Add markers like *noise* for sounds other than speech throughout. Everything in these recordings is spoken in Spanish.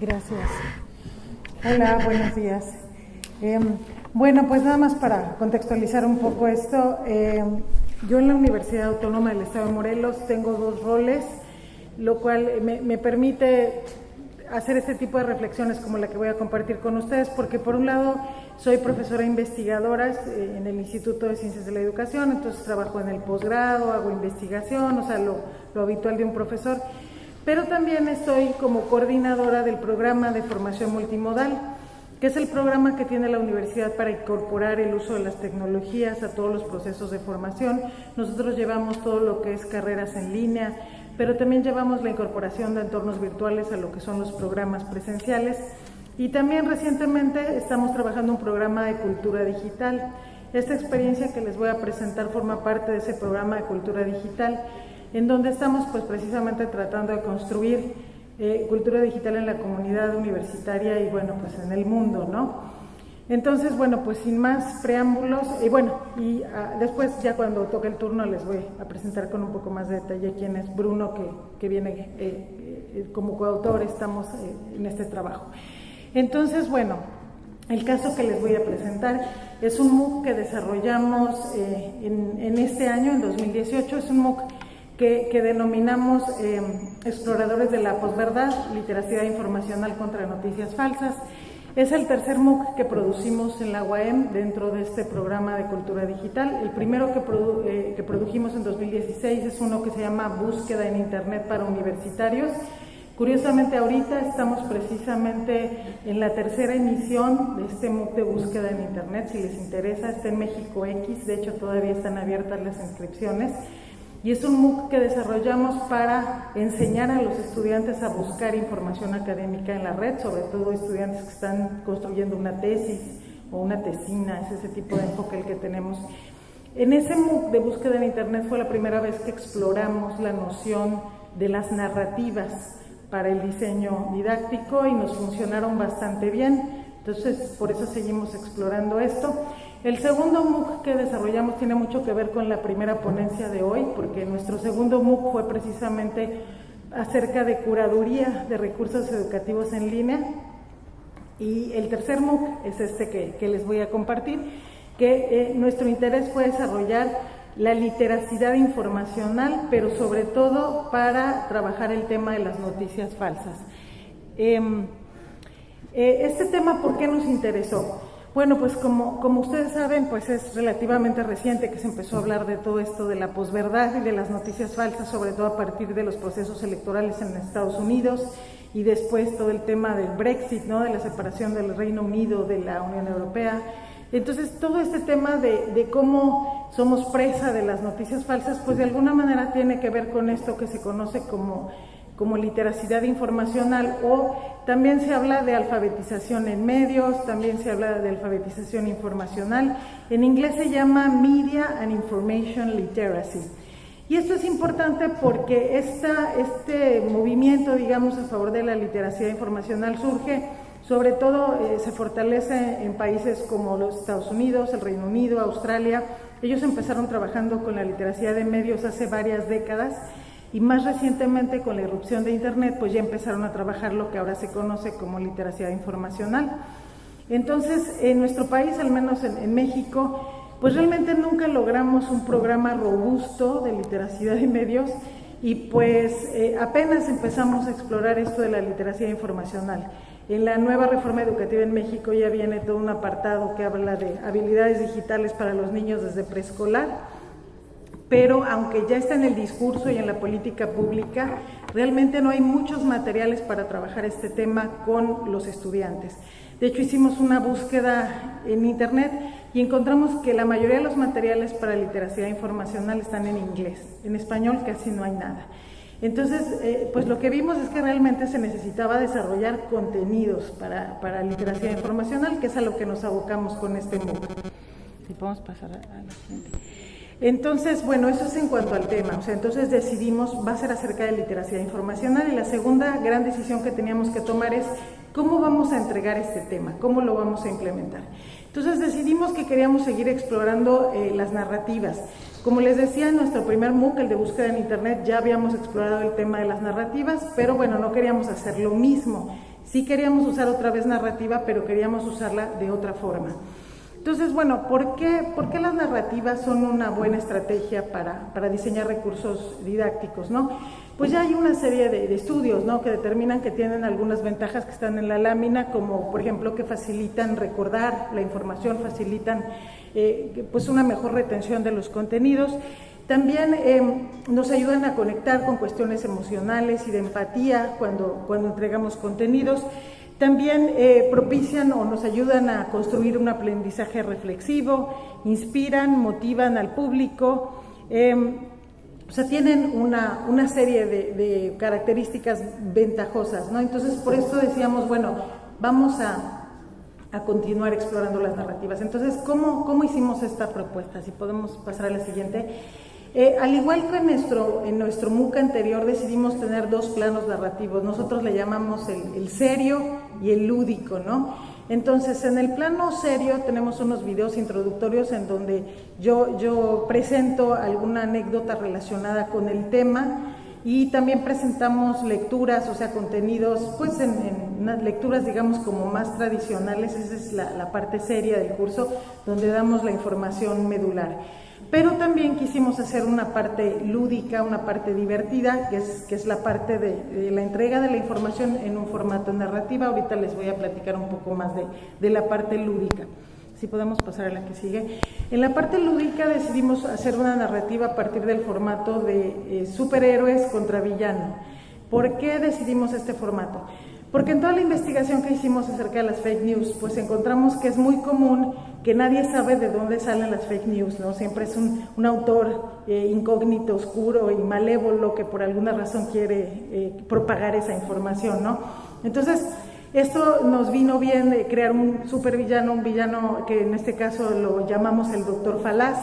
Gracias. Hola, buenos días. Em, bueno, pues nada más para contextualizar un poco esto. Em, yo en la Universidad Autónoma del Estado de Morelos tengo dos roles, lo cual me, permite hacer este tipo de reflexiones como la que voy a compartir con ustedes, porque por un lado soy profesora investigadora eh, en el Instituto de Ciencias de la Educación, entonces trabajo en el posgrado, hago investigación, o sea, lo habitual de un profesor, pero también estoy como coordinadora del programa de formación multimodal, que es el programa que tiene la universidad para incorporar el uso de las tecnologías a todos los procesos de formación. Nosotros llevamos todo lo que es carreras en línea, pero también llevamos la incorporación de entornos virtuales a lo que son los programas presenciales y también recientemente estamos trabajando un programa de cultura digital. Esta experiencia que les voy a presentar forma parte de ese programa de cultura digital, en donde estamos pues precisamente tratando de construir eh, cultura digital en la comunidad universitaria y bueno, pues en el mundo, ¿no? Entonces, bueno, pues sin más preámbulos, y bueno, y ah, después ya cuando toque el turno les voy a presentar con un poco más de detalle quién es Bruno, que, que viene eh, eh, como coautor, estamos en este trabajo. Entonces, bueno, el caso que les voy a presentar es un MOOC que desarrollamos eh, en, este año, en 2018. Es un MOOC que, denominamos eh, Exploradores de la Posverdad, Literacidad Informacional contra Noticias Falsas. Es el tercer MOOC que producimos en la UAM dentro de este programa de cultura digital. El primero que, eh, que produjimos en 2016 es uno que se llama Búsqueda en Internet para Universitarios Curiosamente ahorita estamos precisamente en la tercera emisión de este MOOC de búsqueda en Internet, si les interesa, está en México X, de hecho todavía están abiertas las inscripciones. Y es un MOOC que desarrollamos para enseñar a los estudiantes a buscar información académica en la red, sobre todo estudiantes que están construyendo una tesis o una tesina, es ese tipo de enfoque el que tenemos. En ese MOOC de búsqueda en Internet fue la primera vez que exploramos la noción de las narrativas para el diseño didáctico y nos funcionaron bastante bien. Entonces, por eso seguimos explorando esto. El segundo MOOC que desarrollamos tiene mucho que ver con la primera ponencia de hoy, porque nuestro segundo MOOC fue precisamente acerca de curaduría de recursos educativos en línea. Y el tercer MOOC es este que, les voy a compartir, que eh, nuestro interés fue desarrollar la literacidad informacional, pero sobre todo para trabajar el tema de las noticias falsas. Em, eh, este tema, ¿por qué nos interesó? Bueno, pues como, como ustedes saben, pues es relativamente reciente que se empezó a hablar de todo esto de la posverdad y de las noticias falsas, sobre todo a partir de los procesos electorales en Estados Unidos y después todo el tema del Brexit, ¿no? de la separación del Reino Unido de la Unión Europea. Entonces, todo este tema de, cómo somos presa de las noticias falsas, pues de alguna manera tiene que ver con esto que se conoce como, como literacidad informacional o también se habla de alfabetización en medios, también se habla de alfabetización informacional. En inglés se llama Media and Information Literacy. Y esto es importante porque esta, este movimiento, digamos, a favor de la literacidad informacional surge sobre todo eh, se fortalece en países como los Estados Unidos, el Reino Unido, Australia. Ellos empezaron trabajando con la literacia de medios hace varias décadas y más recientemente con la irrupción de Internet, pues ya empezaron a trabajar lo que ahora se conoce como literacia informacional. Entonces, en nuestro país, al menos en, México, pues realmente nunca logramos un programa robusto de literacia de medios y pues eh, apenas empezamos a explorar esto de la literacia informacional. En la nueva reforma educativa en México ya viene todo un apartado que habla de habilidades digitales para los niños desde preescolar, pero aunque ya está en el discurso y en la política pública, realmente no hay muchos materiales para trabajar este tema con los estudiantes. De hecho, hicimos una búsqueda en Internet y encontramos que la mayoría de los materiales para literacia informacional están en inglés. En español casi no hay nada. Entonces, eh, pues lo que vimos es que realmente se necesitaba desarrollar contenidos para, para literacia informacional, que es a lo que nos abocamos con este MOOC. Si podemos pasar a, la siguiente. Entonces, bueno, eso es en cuanto al tema. O sea, entonces decidimos, va a ser acerca de literacia informacional y la segunda gran decisión que teníamos que tomar es cómo vamos a entregar este tema, cómo lo vamos a implementar. Entonces decidimos que queríamos seguir explorando eh, las narrativas. Como les decía, en nuestro primer MOOC, el de búsqueda en Internet, ya habíamos explorado el tema de las narrativas, pero bueno, no queríamos hacer lo mismo, Sí queríamos usar otra vez narrativa, pero queríamos usarla de otra forma. Entonces, bueno, ¿por qué, ¿por qué las narrativas son una buena estrategia para, para diseñar recursos didácticos? ¿no? Pues ya hay una serie de, estudios ¿no? que determinan que tienen algunas ventajas que están en la lámina, como por ejemplo que facilitan recordar la información, facilitan eh, pues una mejor retención de los contenidos. También eh, nos ayudan a conectar con cuestiones emocionales y de empatía cuando, cuando entregamos contenidos. También eh, propician o nos ayudan a construir un aprendizaje reflexivo, inspiran, motivan al público, em, o sea, tienen una, una serie de, características ventajosas, ¿no? Entonces, por esto decíamos, bueno, vamos a, a continuar explorando las narrativas. Entonces, ¿cómo, ¿cómo hicimos esta propuesta? Si podemos pasar a la siguiente. Eh, al igual que en nuestro, en nuestro MOOC anterior decidimos tener dos planos narrativos, nosotros le llamamos el, serio y el lúdico, ¿no? Entonces, en el plano serio tenemos unos videos introductorios en donde yo, yo presento alguna anécdota relacionada con el tema y también presentamos lecturas, o sea, contenidos, pues en, unas lecturas, digamos, como más tradicionales, esa es la, la parte seria del curso, donde damos la información medular pero también quisimos hacer una parte lúdica, una parte divertida, que es, que es la parte de, la entrega de la información en un formato narrativa. Ahorita les voy a platicar un poco más de, de la parte lúdica. Si podemos pasar a la que sigue. En la parte lúdica decidimos hacer una narrativa a partir del formato de eh, superhéroes contra villano. ¿Por qué decidimos este formato? Porque en toda la investigación que hicimos acerca de las fake news, pues encontramos que es muy común que nadie sabe de dónde salen las fake news, ¿no? Siempre es un, un autor eh, incógnito, oscuro y malévolo que por alguna razón quiere eh, propagar esa información, ¿no? Entonces, esto nos vino bien de crear un supervillano, un villano que en este caso lo llamamos el doctor Falaz.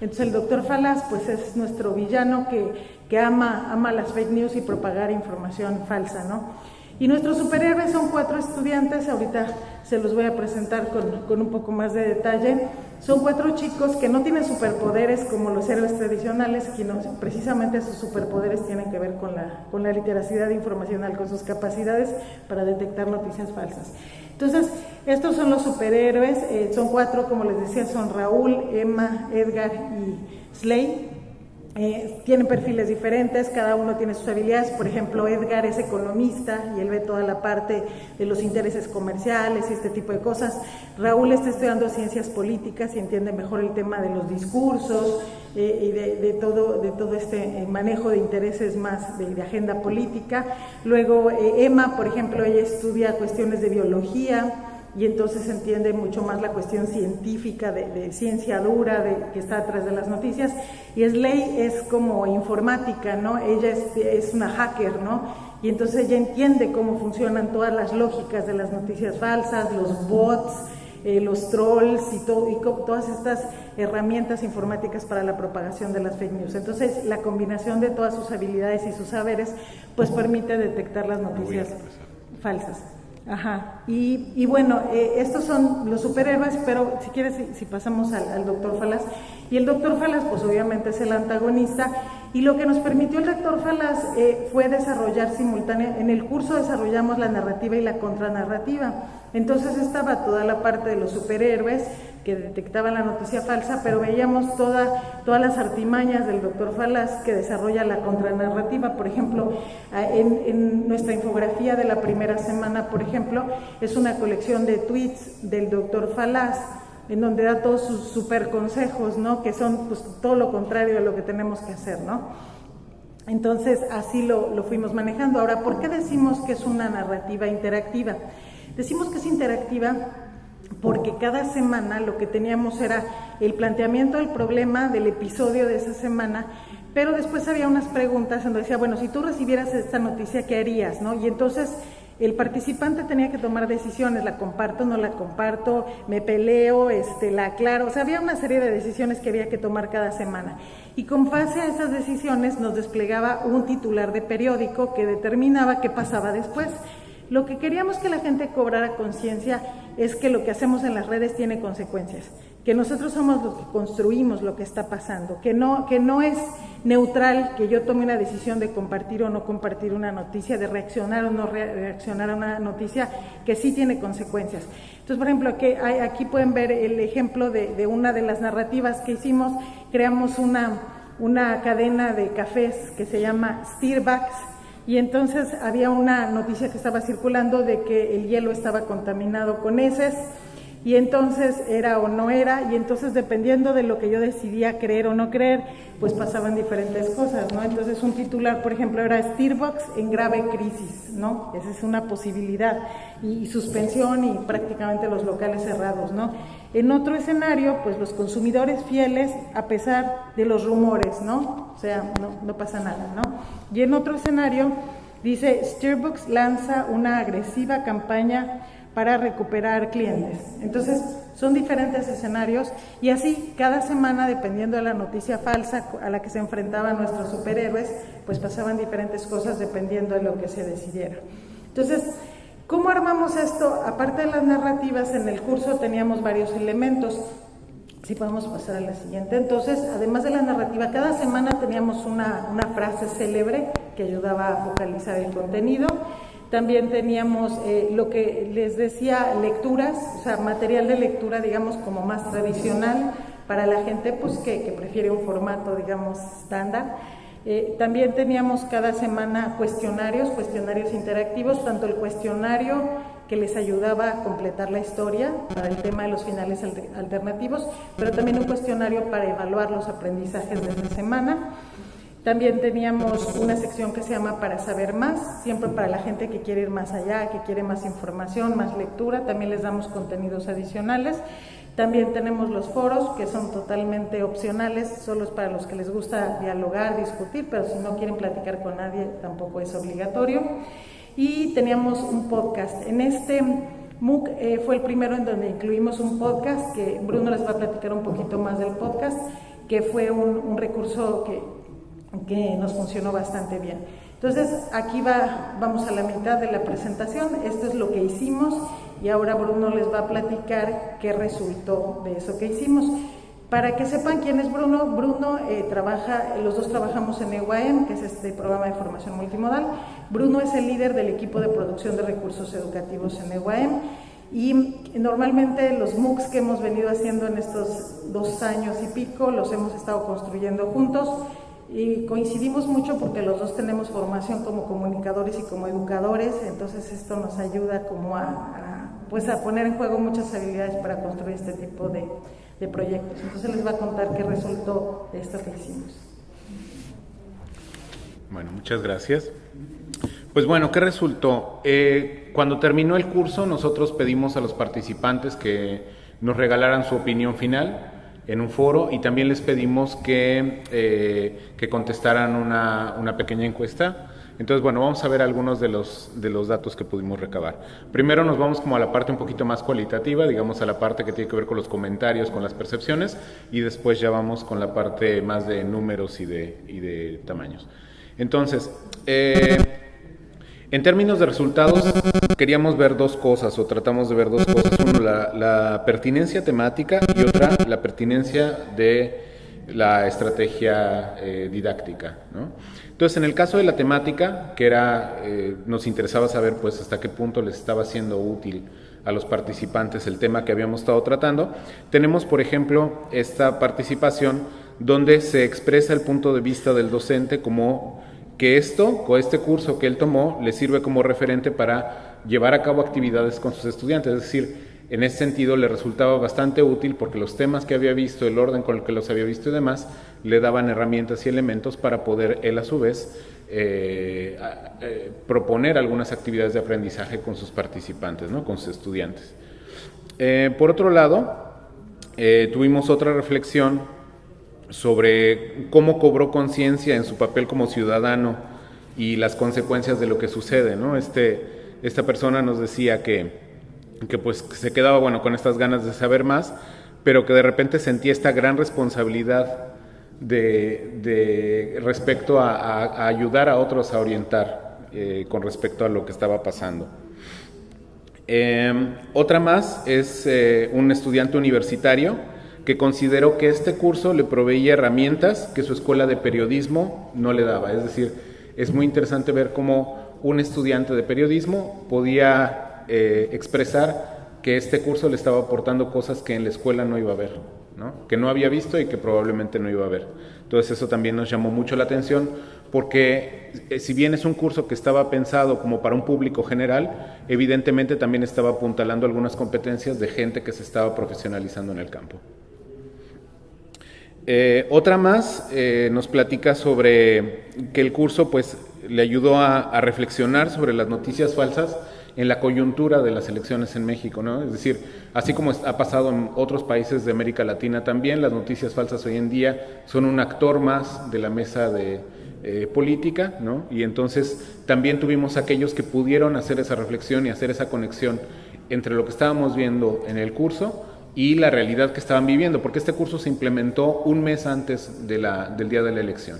Entonces el doctor Falaz pues es nuestro villano que, que ama, ama las fake news y propagar información falsa, ¿no? Y nuestros superhéroes son cuatro estudiantes, ahorita se los voy a presentar con, un poco más de detalle. Son cuatro chicos que no tienen superpoderes como los héroes tradicionales, sino precisamente sus superpoderes tienen que ver con la, con la literacidad informacional, con sus capacidades para detectar noticias falsas. Entonces, estos son los superhéroes, eh, son cuatro, como les decía, son Raúl, Emma, Edgar y Slay. Eh, tienen perfiles diferentes, cada uno tiene sus habilidades. Por ejemplo, Edgar es economista y él ve toda la parte de los intereses comerciales y este tipo de cosas. Raúl está estudiando ciencias políticas y entiende mejor el tema de los discursos eh, y de, todo, de todo este eh, manejo de intereses más de, agenda política. Luego, Emma, por ejemplo, ella estudia cuestiones de biología y entonces se entiende mucho más la cuestión científica, de, ciencia dura, de, que está atrás de las noticias. Y Slay es como informática, ¿no? Ella es, una hacker, ¿no? Y entonces ella entiende cómo funcionan todas las lógicas de las noticias falsas, los bots, eh, los trolls y, todo, y todas estas herramientas informáticas para la propagación de las fake news. Entonces, la combinación de todas sus habilidades y sus saberes, pues permite detectar las noticias falsas. Ajá, y, y bueno, eh, estos son los superhéroes, pero si quieres, si, pasamos al, doctor Falas, y el doctor Falas, pues obviamente es el antagonista, y lo que nos permitió el doctor Falas eh, fue desarrollar simultáneamente, en el curso desarrollamos la narrativa y la contranarrativa, entonces estaba toda la parte de los superhéroes, que detectaban la noticia falsa, pero veíamos toda, todas las artimañas del doctor Falaz que desarrolla la contranarrativa. Por ejemplo, en, nuestra infografía de la primera semana, por ejemplo, es una colección de tweets del doctor Falaz en donde da todos sus super consejos, ¿no? Que son pues, todo lo contrario a lo que tenemos que hacer, ¿no? Entonces, así lo, lo fuimos manejando. Ahora, ¿por qué decimos que es una narrativa interactiva? Decimos que es interactiva porque cada semana lo que teníamos era el planteamiento del problema del episodio de esa semana, pero después había unas preguntas donde decía, bueno, si tú recibieras esta noticia, ¿qué harías? ¿no? Y entonces el participante tenía que tomar decisiones, la comparto, no la comparto, me peleo, este, la aclaro, o sea, había una serie de decisiones que había que tomar cada semana. Y con base a esas decisiones nos desplegaba un titular de periódico que determinaba qué pasaba después. Lo que queríamos que la gente cobrara conciencia es que lo que hacemos en las redes tiene consecuencias, que nosotros somos los que construimos lo que está pasando, que no, que no es neutral que yo tome una decisión de compartir o no compartir una noticia, de reaccionar o no reaccionar a una noticia que sí tiene consecuencias. Entonces, por ejemplo, aquí, aquí pueden ver el ejemplo de, una de las narrativas que hicimos. Creamos una, una cadena de cafés que se llama Starbucks y entonces había una noticia que estaba circulando de que el hielo estaba contaminado con heces y entonces era o no era, y entonces dependiendo de lo que yo decidía creer o no creer, pues pasaban diferentes cosas, ¿no? Entonces un titular, por ejemplo, era Starbucks en grave crisis, ¿no? Esa es una posibilidad, y, suspensión y prácticamente los locales cerrados, ¿no? En otro escenario, pues los consumidores fieles a pesar de los rumores, ¿no? O sea, no, no pasa nada, ¿no? Y en otro escenario, dice, Starbucks lanza una agresiva campaña para recuperar clientes. Entonces, son diferentes escenarios y así cada semana, dependiendo de la noticia falsa a la que se enfrentaban nuestros superhéroes, pues pasaban diferentes cosas dependiendo de lo que se decidiera. Entonces, ¿cómo armamos esto? Aparte de las narrativas, en el curso teníamos varios elementos. Si podemos pasar a la siguiente. Entonces, además de la narrativa, cada semana teníamos una, una frase célebre que ayudaba a focalizar el contenido. También teníamos eh, lo que les decía, lecturas, o sea, material de lectura, digamos, como más tradicional para la gente pues, que, prefiere un formato, digamos, estándar. Eh, también teníamos cada semana cuestionarios, cuestionarios interactivos, tanto el cuestionario que les ayudaba a completar la historia para el tema de los finales alternativos, pero también un cuestionario para evaluar los aprendizajes de esta semana. También teníamos una sección que se llama Para saber más, siempre para la gente que quiere ir más allá, que quiere más información, más lectura, también les damos contenidos adicionales. También tenemos los foros que son totalmente opcionales, solo es para los que les gusta dialogar, discutir, pero si no quieren platicar con nadie tampoco es obligatorio. Y teníamos un podcast. En este MOOC eh, fue el primero en donde incluimos un podcast, que Bruno les va a platicar un poquito más del podcast, que fue un, un recurso que que nos funcionó bastante bien. Entonces, aquí va, vamos a la mitad de la presentación, esto es lo que hicimos y ahora Bruno les va a platicar qué resultó de eso que hicimos. Para que sepan quién es Bruno, Bruno eh, trabaja, los dos trabajamos en EUAM, que es este programa de formación multimodal. Bruno es el líder del equipo de producción de recursos educativos en EUAM y normalmente los MOOCs que hemos venido haciendo en estos dos años y pico los hemos estado construyendo juntos y coincidimos mucho porque los dos tenemos formación como comunicadores y como educadores, entonces esto nos ayuda como a, pues a poner en juego muchas habilidades para construir este tipo de, de, proyectos. Entonces les va a contar qué resultó de esto que hicimos. Bueno, muchas gracias. Pues bueno, ¿qué resultó? Eh, cuando terminó el curso, nosotros pedimos a los participantes que nos regalaran su opinión final en un foro y también les pedimos que, eh, que contestaran una, una, pequeña encuesta. Entonces, bueno, vamos a ver algunos de los, de los datos que pudimos recabar. Primero nos vamos como a la parte un poquito más cualitativa, digamos a la parte que tiene que ver con los comentarios, con las percepciones, y después ya vamos con la parte más de números y de, y de tamaños. Entonces, eh, en términos de resultados, queríamos ver dos cosas, o tratamos de ver dos cosas. Uno, la, pertinencia temática y otra, la pertinencia de la estrategia eh, didáctica. Entonces, en el caso de la temática, que era, eh, nos interesaba saber pues hasta qué punto les estaba siendo útil a los participantes el tema que habíamos estado tratando, tenemos, por ejemplo, esta participación donde se expresa el punto de vista del docente como que esto, o este curso que él tomó, le sirve como referente para llevar a cabo actividades con sus estudiantes. Es decir, en ese sentido le resultaba bastante útil porque los temas que había visto, el orden con el que los había visto y demás, le daban herramientas y elementos para poder él a su vez eh, eh, proponer algunas actividades de aprendizaje con sus participantes, ¿no? con sus estudiantes. Eh, por otro lado, tuvimos otra reflexión sobre cómo cobró conciencia en su papel como ciudadano y las consecuencias de lo que sucede, ¿no? Este, esta persona nos decía que, que pues se quedaba bueno con estas ganas de saber más, pero que de repente sentía esta gran responsabilidad de, respecto a, ayudar a otros a orientar eh, con respecto a lo que estaba pasando. Em, otra más es eh, un estudiante universitario que consideró que este curso le proveía herramientas que su escuela de periodismo no le daba. Es decir, es muy interesante ver cómo un estudiante de periodismo podía eh, expresar que este curso le estaba aportando cosas que en la escuela no iba a ver, ¿no? que no había visto y que probablemente no iba a ver. Entonces eso también nos llamó mucho la atención porque eh, si bien es un curso que estaba pensado como para un público general, evidentemente también estaba apuntalando algunas competencias de gente que se estaba profesionalizando en el campo. Eh, otra más eh, nos platica sobre que el curso pues le ayudó a, reflexionar sobre las noticias falsas en la coyuntura de las elecciones en México, ¿no? Es decir, así como ha pasado en otros países de América Latina también, las noticias falsas hoy en día son un actor más de la mesa de, eh, política, ¿no? Y entonces también tuvimos aquellos que pudieron hacer esa reflexión y hacer esa conexión entre lo que estábamos viendo en el curso y la realidad que estaban viviendo, porque este curso se implementó un mes antes de la, del día de la elección.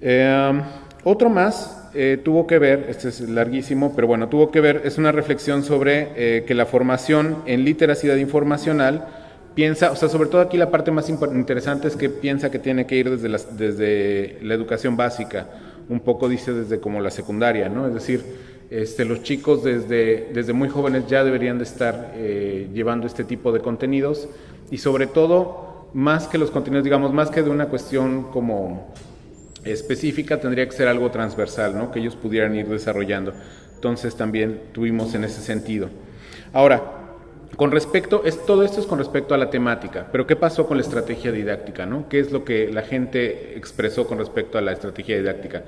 Eh, otro más eh, tuvo que ver, este es larguísimo, pero bueno, tuvo que ver, es una reflexión sobre que la formación en literacidad informacional piensa, o sea, sobre todo aquí la parte más interesante es que piensa que tiene que ir desde, desde la educación básica, un poco dice desde como la secundaria, ¿no? Es decir, este, los chicos desde, desde muy jóvenes ya deberían de estar eh, llevando este tipo de contenidos y sobre todo, más que los contenidos, digamos, más que de una cuestión como específica, tendría que ser algo transversal, ¿no? Que ellos pudieran ir desarrollando. Entonces también tuvimos en ese sentido. Ahora, con respecto, es, todo esto es con respecto a la temática, pero ¿qué pasó con la estrategia didáctica? ¿no? ¿Qué es lo que la gente expresó con respecto a la estrategia didáctica?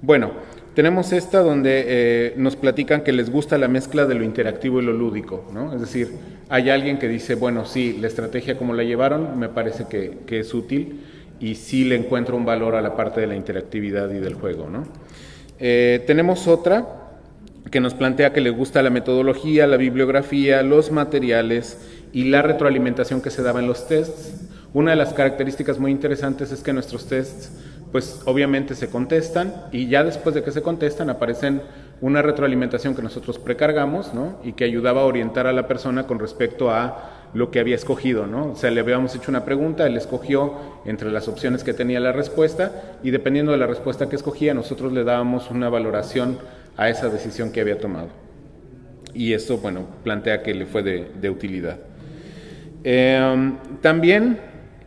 Bueno, tenemos esta donde eh, nos platican que les gusta la mezcla de lo interactivo y lo lúdico, ¿no? Es decir, hay alguien que dice, bueno, sí, la estrategia como la llevaron me parece que, es útil y sí le encuentro un valor a la parte de la interactividad y del juego, ¿no? Eh, tenemos otra que nos plantea que le gusta la metodología, la bibliografía, los materiales y la retroalimentación que se daba en los tests. Una de las características muy interesantes es que nuestros tests, pues obviamente se contestan y ya después de que se contestan aparecen una retroalimentación que nosotros precargamos, ¿no? Y que ayudaba a orientar a la persona con respecto a lo que había escogido, ¿no? O sea, le habíamos hecho una pregunta, él escogió entre las opciones que tenía la respuesta y dependiendo de la respuesta que escogía, nosotros le dábamos una valoración a esa decisión que había tomado. Y eso, bueno, plantea que le fue de, utilidad. Em, también,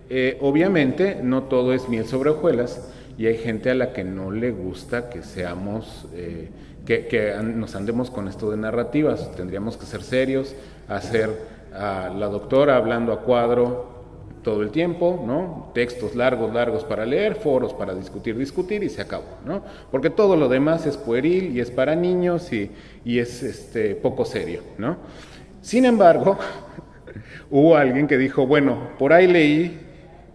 eh, obviamente, no todo es miel sobre hojuelas y hay gente a la que no le gusta que seamos, eh, que, nos andemos con esto de narrativas. Tendríamos que ser serios, hacer a la doctora hablando a cuadro, todo el tiempo, ¿no? Textos largos, largos para leer, foros para discutir, discutir y se acabó, ¿no? Porque todo lo demás es pueril y es para niños y, y es este, poco serio, ¿no? Sin embargo, *laughs* hubo alguien que dijo, bueno, por ahí leí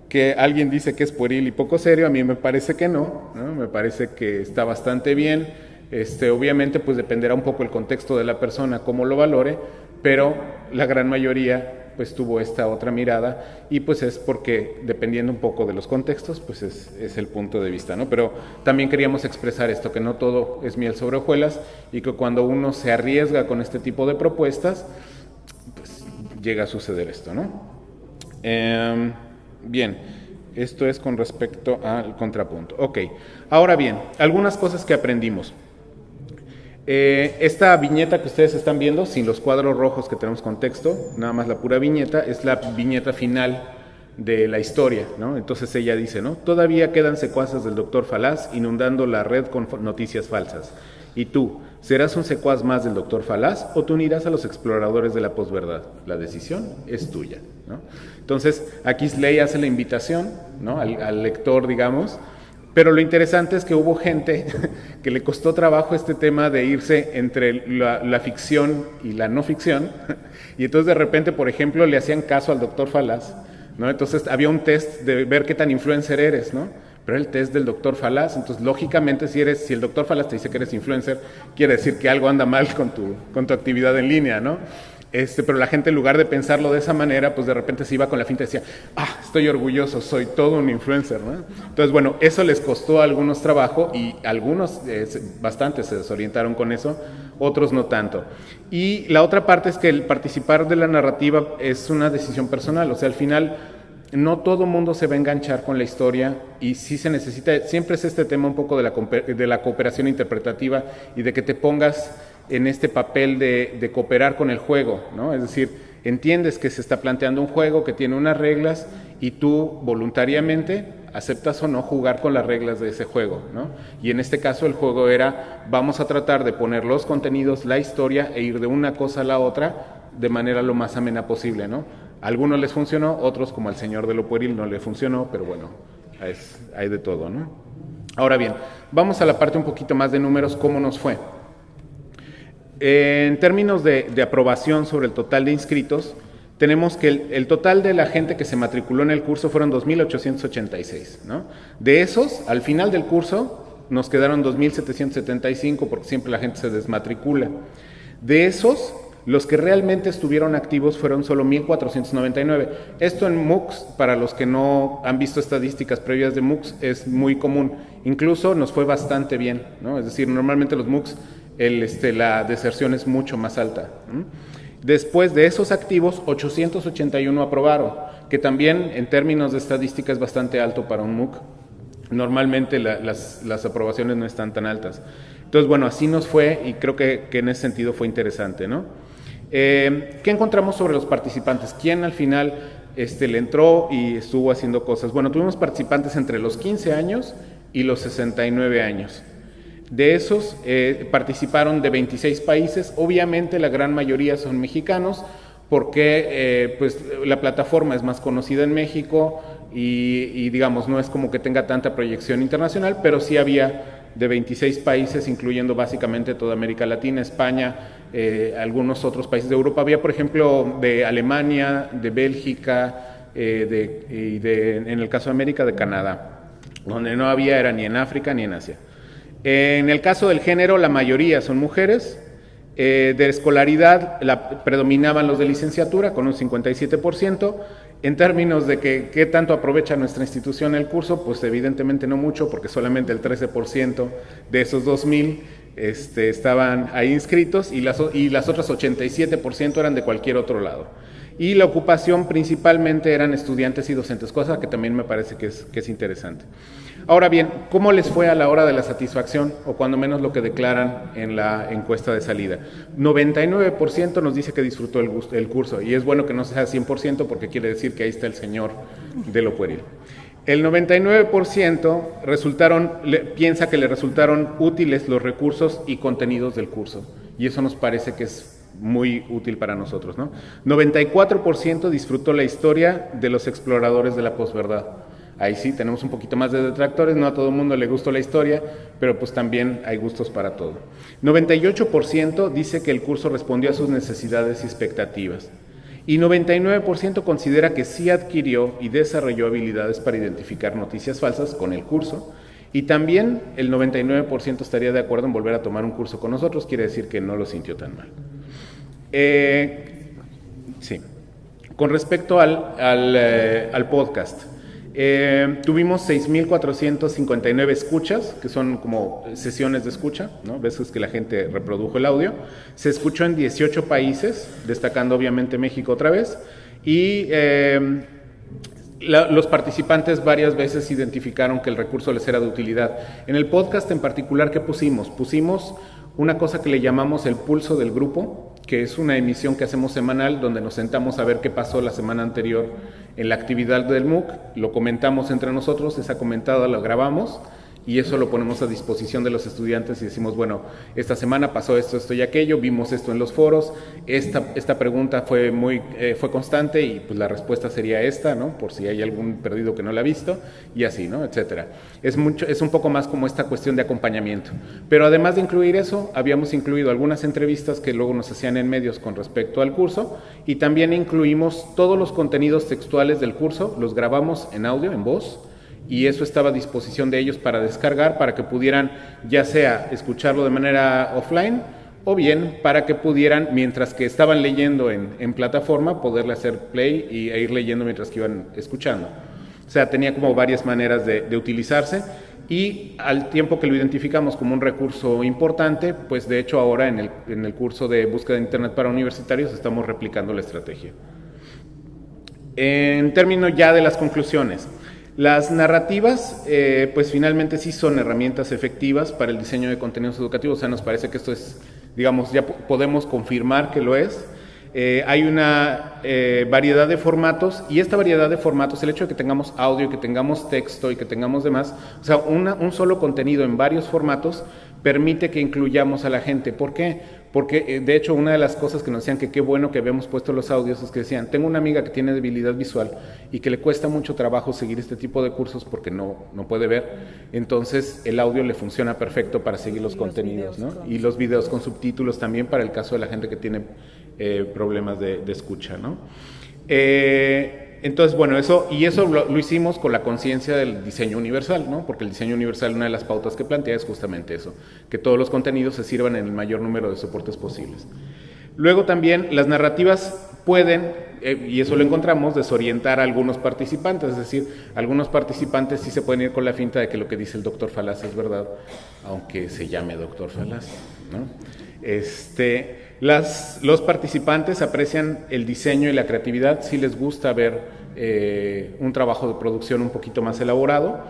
que alguien dice que es pueril y poco serio, a mí me parece que no, ¿no? Me parece que está bastante bien, este, obviamente pues dependerá un poco el contexto de la persona, cómo lo valore, pero la gran mayoría pues tuvo esta otra mirada y pues es porque dependiendo un poco de los contextos pues es, el punto de vista, ¿no? Pero también queríamos expresar esto, que no todo es miel sobre hojuelas y que cuando uno se arriesga con este tipo de propuestas pues llega a suceder esto, ¿no? Em, bien, esto es con respecto al contrapunto. Ok, ahora bien, algunas cosas que aprendimos. Eh, esta viñeta que ustedes están viendo, sin los cuadros rojos que tenemos con texto, nada más la pura viñeta, es la viñeta final de la historia, ¿no? Entonces ella dice, ¿no? Todavía quedan secuaces del doctor Falaz inundando la red con noticias falsas. ¿Y tú, serás un secuaz más del doctor Falaz o tú unirás a los exploradores de la posverdad? La decisión es tuya. Entonces, aquí Slay hace la invitación, ¿no? al lector, digamos, pero lo interesante es que hubo gente *laughs* que le costó trabajo este tema de irse entre la, ficción y la no ficción. *laughs* Y entonces de repente, por ejemplo, le hacían caso al doctor Falaz. ¿no? Entonces había un test de ver qué tan influencer eres, ¿no? Pero el test del doctor Falaz, entonces lógicamente si eres, si el doctor Falaz te dice que eres influencer, quiere decir que algo anda mal con tu, con tu actividad en línea, ¿no? Este, pero la gente en lugar de pensarlo de esa manera, pues de repente se iba con la finta y decía, ah, estoy orgulloso, soy todo un influencer, ¿no? Entonces, bueno, eso les costó a algunos trabajo y algunos, eh, bastantes se desorientaron con eso. otros no tanto. Y la otra parte es que el participar de la narrativa es una decisión personal, o sea, al final no todo mundo se va a enganchar con la historia y sí se necesita, siempre es este tema un poco de la, de la cooperación interpretativa y de que te pongas en este papel de, de, cooperar con el juego, ¿no? Es decir, entiendes que se está planteando un juego que tiene unas reglas y tú voluntariamente aceptas o no jugar con las reglas de ese juego, ¿no? Y en este caso el juego era, vamos a tratar de poner los contenidos, la historia e ir de una cosa a la otra de manera lo más amena posible, ¿no? Algunos les funcionó, otros como al señor de lo pueril no le funcionó, pero bueno, es, hay de todo, ¿no? Ahora bien, vamos a la parte un poquito más de números, ¿cómo nos fue? En términos de, de aprobación sobre el total de inscritos, tenemos que el, el, total de la gente que se matriculó en el curso fueron 2.886. ¿no? De esos, al final del curso, nos quedaron 2.775 porque siempre la gente se desmatricula. De esos, los que realmente estuvieron activos fueron solo 1.499. Esto en MOOCs, para los que no han visto estadísticas previas de MOOCs, es muy común. Incluso nos fue bastante bien, ¿no? Es decir, normalmente los MOOCs, este, la deserción es mucho más alta. Después de esos activos, 881 aprobaron, que también en términos de estadística es bastante alto para un MOOC. Normalmente la, las, aprobaciones no están tan altas. Entonces, bueno, así nos fue y creo que en ese sentido fue interesante, ¿no? Eh, ¿Qué encontramos sobre los participantes? ¿Quién al final este, le entró y estuvo haciendo cosas? Bueno, tuvimos participantes entre los 15 años y los 69 años. De esos eh, participaron de 26 países, obviamente la gran mayoría son mexicanos, porque eh, pues, la plataforma es más conocida en México y, y, digamos no es como que tenga tanta proyección internacional, pero sí había de 26 países, incluyendo básicamente toda América Latina, España, eh, algunos otros países de Europa. Había, por ejemplo, de Alemania, de Bélgica, eh, de, y en el caso de América, de Canadá. Donde no había era ni en África ni en Asia. En el caso del género, la mayoría son mujeres. Eh, de escolaridad la, predominaban los de licenciatura con un 57%. En términos de que qué tanto aprovecha nuestra institución el curso, pues evidentemente no mucho, porque solamente el 13% de esos 2.000 este, estaban ahí inscritos y las, y las otras 87% eran de cualquier otro lado. Y la ocupación principalmente eran estudiantes y docentes, cosa que también me parece que es, que es interesante. Ahora bien, ¿cómo les fue a la hora de la satisfacción o cuando menos lo que declaran en la encuesta de salida? 99% nos dice que disfrutó el, el, curso y es bueno que no sea 100% porque quiere decir que ahí está el señor de lo pueril. El 99% resultaron, le, piensa que le resultaron útiles los recursos y contenidos del curso y eso nos parece que es muy útil para nosotros. ¿no? 94% disfrutó la historia de los exploradores de la posverdad. Ahí sí tenemos un poquito más de detractores, no a todo el mundo le gustó la historia, pero pues también hay gustos para todo. 98% dice que el curso respondió a sus necesidades y expectativas. Y 99% considera que sí adquirió y desarrolló habilidades para identificar noticias falsas con el curso. Y también el 99% estaría de acuerdo en volver a tomar un curso con nosotros, quiere decir que no lo sintió tan mal. Eh, sí. Con respecto al, al, eh, al podcast, eh, tuvimos 6.459 escuchas, que son como sesiones de escucha, ¿no? veces que la gente reprodujo el audio. Se escuchó en 18 países, destacando obviamente México otra vez. Y eh, los participantes varias veces identificaron que el recurso les era de utilidad. En el podcast en particular, ¿qué pusimos? Pusimos una cosa que le llamamos el pulso del grupo, que es una emisión que hacemos semanal donde nos sentamos a ver qué pasó la semana anterior en la actividad del MOOC, lo comentamos entre nosotros, esa comentada la grabamos y eso lo ponemos a disposición de los estudiantes y decimos, bueno, esta semana pasó esto, esto y aquello, vimos esto en los foros, esta, esta pregunta fue muy eh, fue constante y pues la respuesta sería esta, ¿no? Por si hay algún perdido que no la ha visto y así, ¿no? Etcétera. Es mucho es un poco más como esta cuestión de acompañamiento. Pero además de incluir eso, habíamos incluido algunas entrevistas que luego nos hacían en medios con respecto al curso y también incluimos todos los contenidos textuales del curso, los grabamos en audio, en voz y eso estaba a disposición de ellos para descargar, para que pudieran ya sea escucharlo de manera offline o bien para que pudieran, mientras que estaban leyendo en, en plataforma, poderle hacer play y, e ir leyendo mientras que iban escuchando. O sea, tenía como varias maneras de, de utilizarse y al tiempo que lo identificamos como un recurso importante, pues de hecho ahora en el, en el curso de búsqueda de Internet para universitarios estamos replicando la estrategia. En términos ya de las conclusiones, las narrativas, eh, pues finalmente sí son herramientas efectivas para el diseño de contenidos educativos, o sea, nos parece que esto es, digamos, ya podemos confirmar que lo es. Eh, hay una eh, variedad de formatos y esta variedad de formatos, el hecho de que tengamos audio, que tengamos texto y que tengamos demás, o sea, un solo contenido en varios formatos permite que incluyamos a la gente. ¿Por qué? Porque eh, de hecho una de las cosas que nos decían que qué bueno que habíamos puesto los audios es que decían, tengo una amiga que tiene debilidad visual y que le cuesta mucho trabajo seguir este tipo de cursos porque no, no puede ver, entonces el audio le funciona perfecto para seguir los contenidos, ¿no? Y los videos con subtítulos también para el caso de la gente que tiene eh, problemas de, de, escucha, ¿no? Eh, entonces, bueno, eso, y eso lo, hicimos con la conciencia del diseño universal, ¿no? Porque el diseño universal, una de las pautas que plantea es justamente eso, que todos los contenidos se sirvan en el mayor número de soportes posibles. Luego también las narrativas pueden, eh, y eso lo encontramos, desorientar a algunos participantes, es decir, algunos participantes sí se pueden ir con la finta de que lo que dice el doctor Falaz es verdad, aunque se llame doctor Falaz, ¿no? Este, los participantes aprecian el diseño y la creatividad, si les gusta ver eh, un trabajo de producción un poquito más elaborado.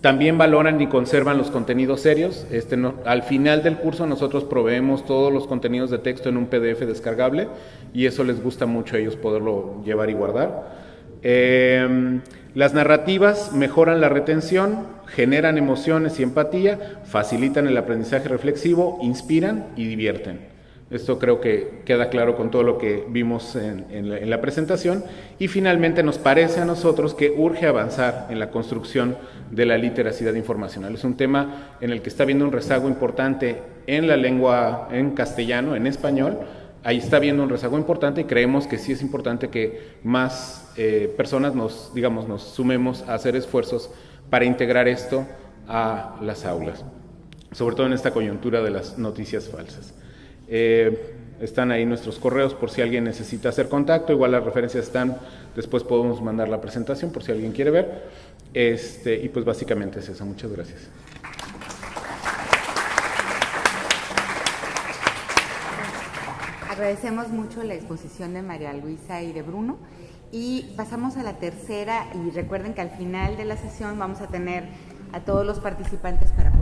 También valoran y conservan los contenidos serios. Este al final del curso nosotros proveemos todos los contenidos de texto en un PDF descargable y eso les gusta mucho a ellos poderlo llevar y guardar. Eh, las narrativas mejoran la retención, generan emociones y empatía, facilitan el aprendizaje reflexivo, inspiran y divierten. Esto creo que queda claro con todo lo que vimos en, la, presentación. Y finalmente nos parece a nosotros que urge avanzar en la construcción de la literacidad informacional. Es un tema en el que está habiendo un rezago importante en la lengua, en castellano, en español. Ahí está habiendo un rezago importante y creemos que sí es importante que más eh, personas nos, digamos, nos sumemos a hacer esfuerzos para integrar esto a las aulas, sobre todo en esta coyuntura de las noticias falsas. Eh, están ahí nuestros correos por si alguien necesita hacer contacto, igual las referencias están, después podemos mandar la presentación por si alguien quiere ver. Este, y pues básicamente es eso, muchas gracias. Agradecemos mucho la exposición de María Luisa y de Bruno y pasamos a la tercera y recuerden que al final de la sesión vamos a tener a todos los participantes para